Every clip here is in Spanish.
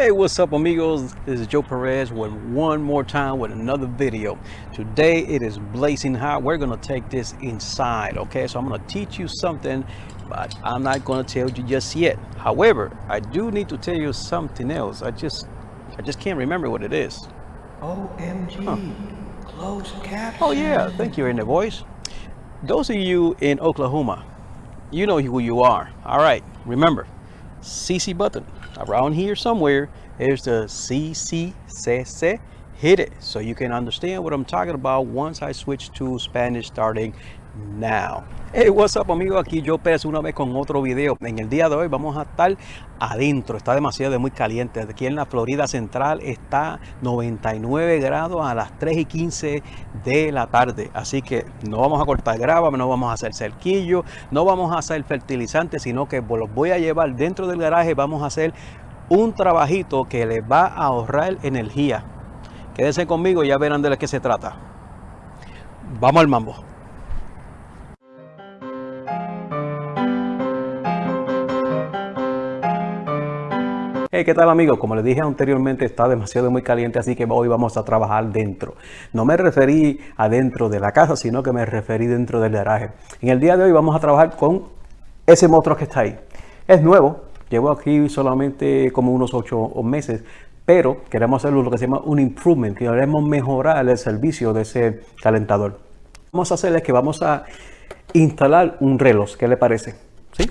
Hey, what's up amigos? This is Joe Perez with one more time with another video. Today it is blazing hot. We're gonna take this inside, okay? So I'm gonna teach you something, but I'm not gonna tell you just yet. However, I do need to tell you something else. I just, I just can't remember what it is. OMG. Closed caption. Oh yeah, thank you, in the voice. Those of you in Oklahoma, you know who you are. All right, remember, CC button around here somewhere. There's the CCCC. Hit it so you can understand what I'm talking about once I switch to Spanish starting now. Hey, what's up amigo, aquí yo Pérez una vez con otro video. En el día de hoy vamos a estar adentro, está demasiado de muy caliente. Aquí en la Florida Central está 99 grados a las 3 y 15 de la tarde. Así que no vamos a cortar grava, no vamos a hacer cerquillo, no vamos a hacer fertilizante, sino que los voy a llevar dentro del garaje. Vamos a hacer un trabajito que les va a ahorrar energía. Quédense conmigo y ya verán de qué se trata. Vamos al mambo. Hey, ¿qué tal amigos? Como les dije anteriormente, está demasiado muy caliente, así que hoy vamos a trabajar dentro. No me referí adentro de la casa, sino que me referí dentro del garaje. En el día de hoy vamos a trabajar con ese monstruo que está ahí. Es nuevo, llevo aquí solamente como unos ocho meses, pero queremos hacerlo lo que se llama un improvement, queremos mejorar el servicio de ese calentador. Vamos a hacer es que vamos a instalar un reloj, ¿qué le parece? ¿Sí?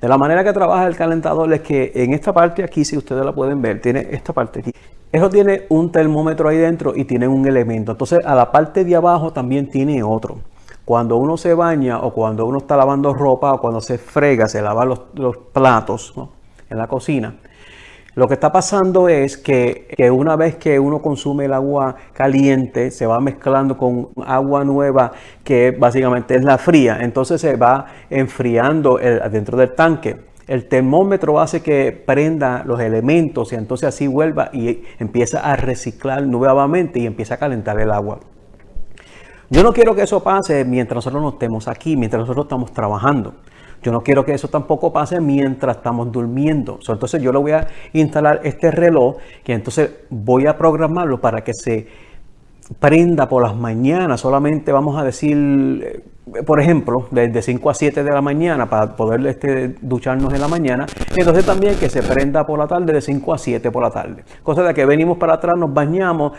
De la manera que trabaja el calentador es que en esta parte aquí, si ustedes la pueden ver, tiene esta parte aquí. Eso tiene un termómetro ahí dentro y tiene un elemento. Entonces a la parte de abajo también tiene otro. Cuando uno se baña o cuando uno está lavando ropa o cuando se frega, se lava los, platos en la cocina, lo que está pasando es que, una vez que uno consume el agua caliente, se va mezclando con agua nueva que básicamente es la fría. Entonces se va enfriando dentro del tanque. El termómetro hace que prenda los elementos y entonces así vuelva y empieza a reciclar nuevamente y empieza a calentar el agua. Yo no quiero que eso pase mientras nosotros no estemos aquí, mientras nosotros estamos trabajando. Yo no quiero que eso tampoco pase mientras estamos durmiendo. entonces yo le voy a instalar este reloj que entonces voy a programarlo para que se prenda por las mañanas. Solamente vamos a decir, eh, por ejemplo, desde 5 a 7 de la mañana para poder este, ducharnos en la mañana. Entonces también que se prenda por la tarde de 5 a 7 por la tarde. Cosa de que venimos para atrás, nos bañamos,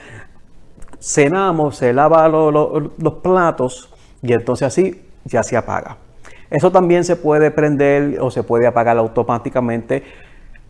cenamos, se lava los platos y entonces así ya se apaga. Eso también se puede prender o se puede apagar automáticamente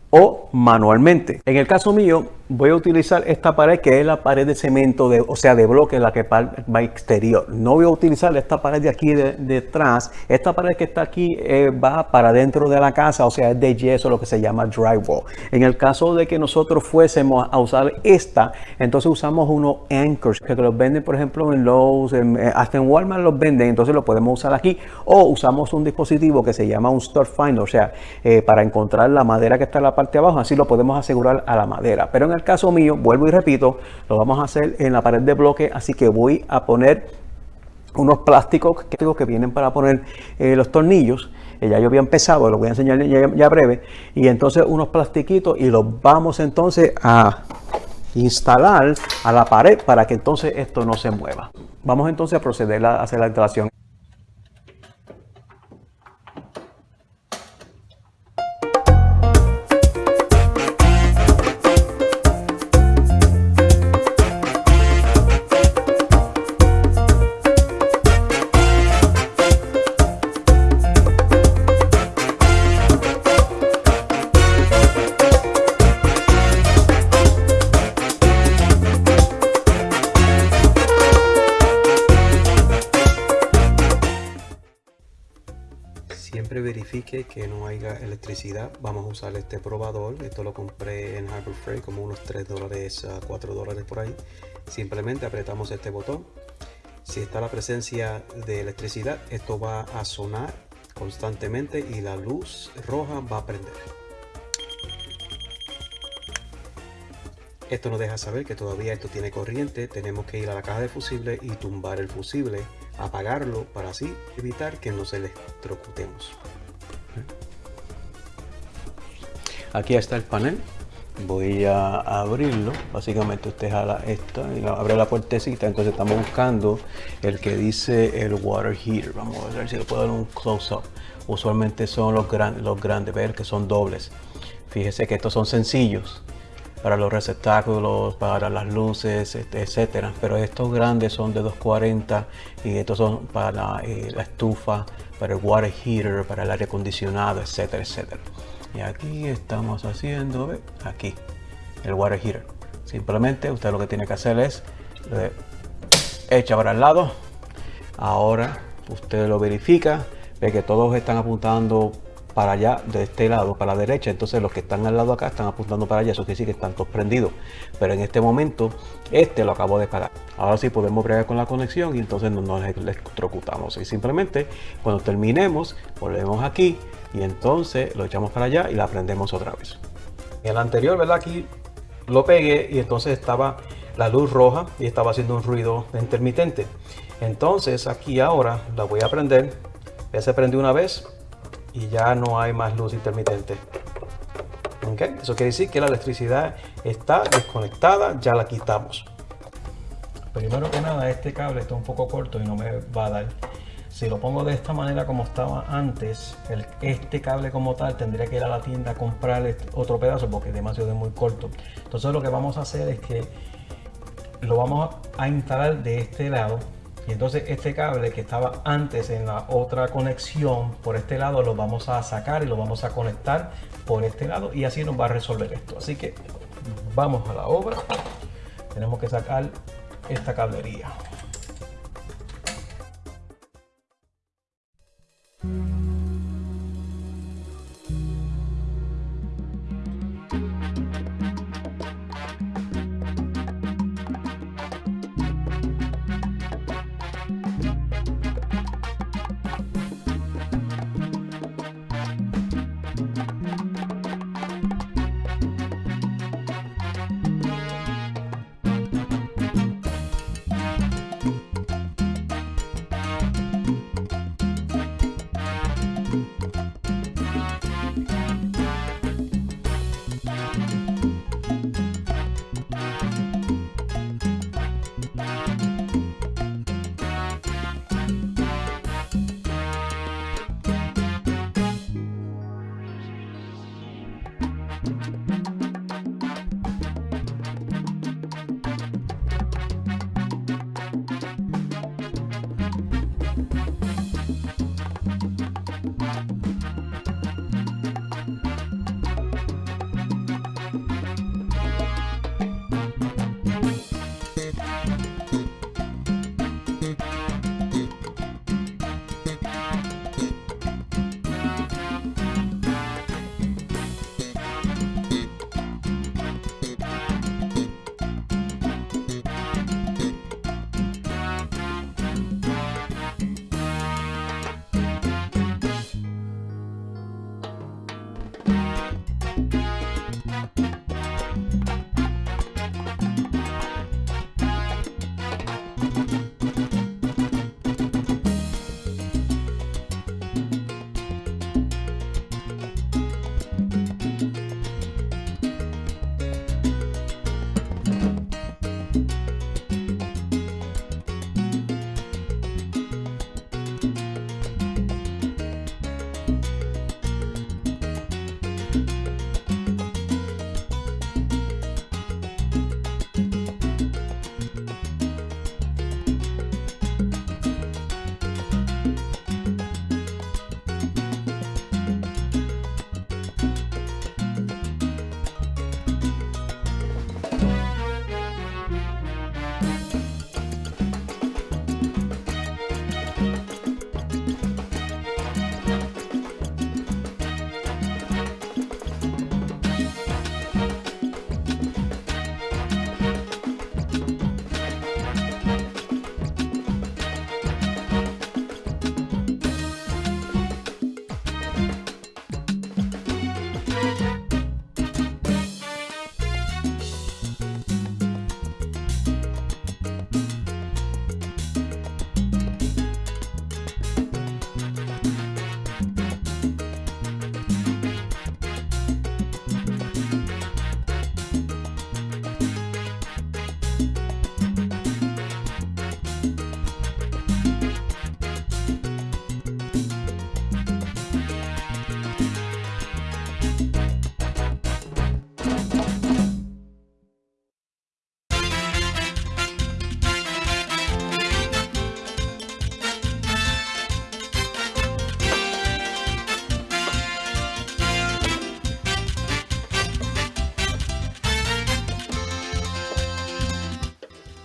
o manualmente. En el caso mío, voy a utilizar esta pared que es la pared de cemento, de, o sea, de bloque, la que va exterior. No voy a utilizar esta pared de aquí detrás. Esta pared que está aquí eh, va para dentro de la casa, o sea, es de yeso, lo que se llama drywall. En el caso de que nosotros fuésemos a usar esta, entonces usamos unos anchors que los venden, por ejemplo, en Lowe's, eh, hasta en Walmart los venden, entonces lo podemos usar aquí. O usamos un dispositivo que se llama un store finder, o sea, eh, para encontrar la madera que está en la parte de abajo, así lo podemos asegurar a la madera. Pero en el caso mío, vuelvo y repito, lo vamos a hacer en la pared de bloque, así que voy a poner unos plásticos que vienen para poner eh, los tornillos. Eh, ya yo había empezado, lo voy a enseñar ya, breve. Y entonces unos plastiquitos y los vamos entonces a instalar a la pared para que entonces esto no se mueva. Vamos entonces a proceder a hacer la instalación. Que no haya electricidad vamos a usar este probador. Esto lo compré en Harbor Freight como unos 3 dólares a 4 dólares por ahí. Simplemente apretamos este botón. Si está la presencia de electricidad esto va a sonar constantemente y la luz roja va a prender. Esto nos deja saber que todavía esto tiene corriente tenemos que ir a la caja de fusible y tumbar el fusible apagarlo para así evitar que nos electrocutemos. Aquí está el panel. voy a abrirlo. Básicamente usted jala esta y abre la puertecita. Entonces estamos buscando el que dice el water heater. Vamos a ver si le puedo dar un close up. Usualmente son los, grandes los grandes, ver que son dobles. Fíjese que estos son sencillos para los receptáculos, para las luces, etcétera. Pero estos grandes son de 240 y estos son para eh, la estufa, para el water heater, para el aire acondicionado, etcétera, etcétera. Y aquí estamos haciendo, aquí, el water heater. Simplemente usted lo que tiene que hacer es eh, echa para el lado. Ahora usted lo verifica, ve que todos están apuntando para allá de este lado, para la derecha. Entonces los que están al lado acá están apuntando para allá. Eso quiere decir que están todos prendidos. Pero en este momento, este lo acabo de parar. Ahora sí podemos bregar con la conexión y entonces no nos electrocutamos. Y simplemente cuando terminemos, volvemos aquí y entonces lo echamos para allá y la prendemos otra vez. En el anterior, ¿verdad? Aquí lo pegué y entonces estaba la luz roja y estaba haciendo un ruido intermitente. Entonces aquí ahora la voy a prender. Ya se prendió una vez y ya no hay más luz intermitente. ¿Okay? Eso quiere decir que la electricidad está desconectada, ya la quitamos. Primero que nada, este cable está un poco corto y no me va a dar si lo pongo de esta manera como estaba antes, este cable como tal tendría que ir a la tienda a comprar otro pedazo porque es demasiado muy corto. Entonces lo que vamos a hacer es que lo vamos a instalar de este lado y entonces este cable que estaba antes en la otra conexión por este lado lo vamos a sacar y lo vamos a conectar por este lado y así nos va a resolver esto. Así que vamos a la obra. Tenemos que sacar esta cablería.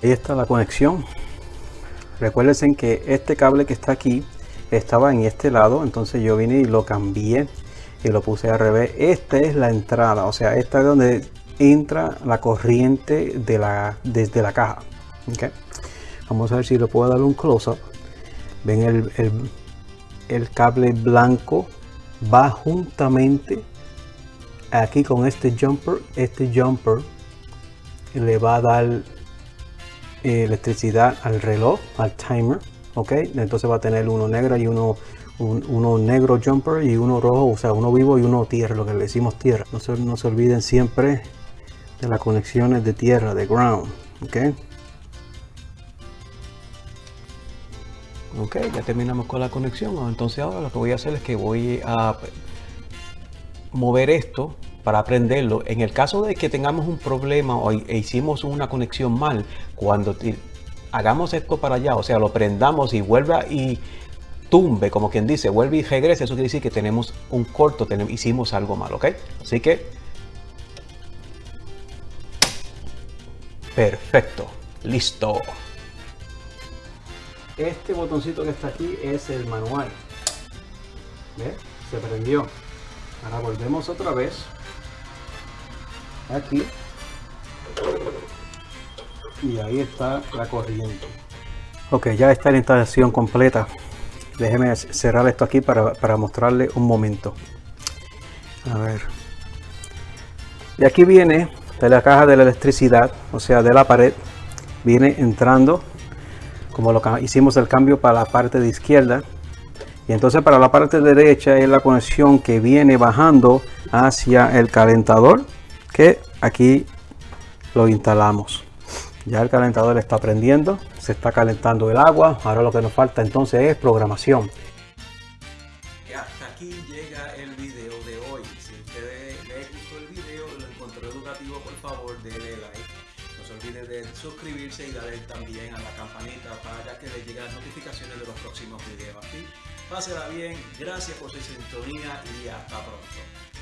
Ahí está la conexión. Recuérdense que este cable que está aquí estaba en este lado, entonces yo vine y lo cambié y lo puse al revés. Esta es la entrada, o sea, esta es donde entra la corriente de la, desde la caja. Okay. Vamos a ver si le puedo dar un close-up. Ven el, el, el cable blanco va juntamente aquí con este jumper. Este jumper le va a dar electricidad al reloj, al timer. Ok, entonces va a tener uno negro y uno, un, uno negro jumper y uno rojo, o sea, uno vivo y uno tierra, lo que le decimos tierra. No se, no se olviden siempre de las conexiones de tierra, de ground. Ok. Ok, ya terminamos con la conexión. Entonces ahora lo que voy a hacer es que voy a mover esto para aprenderlo. En el caso de que tengamos un problema o e hicimos una conexión mal, cuando hagamos esto para allá, o sea, lo prendamos y vuelva y tumbe, como quien dice, vuelve y regrese, eso quiere decir que tenemos un corto, hicimos algo mal, ¿ok? Así que... Perfecto, listo. Este botoncito que está aquí es el manual. ¿Ves? Se prendió. Ahora volvemos otra vez. Aquí. Y ahí está la corriente. Ok, ya está la instalación completa. Déjeme cerrar esto aquí para, para mostrarle un momento. A ver. Y aquí viene de la caja de la electricidad, o sea, de la pared, viene entrando como lo hicimos el cambio para la parte de izquierda y entonces para la parte derecha es la conexión que viene bajando hacia el calentador que aquí lo instalamos ya el calentador está prendiendo se está calentando el agua ahora lo que nos falta entonces es programación hasta aquí llega el video de hoy si ustedes les gustó el video lo encontró educativo por favor denle like no se olviden de suscribirse y darle también a la campanita para que les lleguen las notificaciones de los próximos videos. Así, pásela bien, gracias por su sintonía y hasta pronto.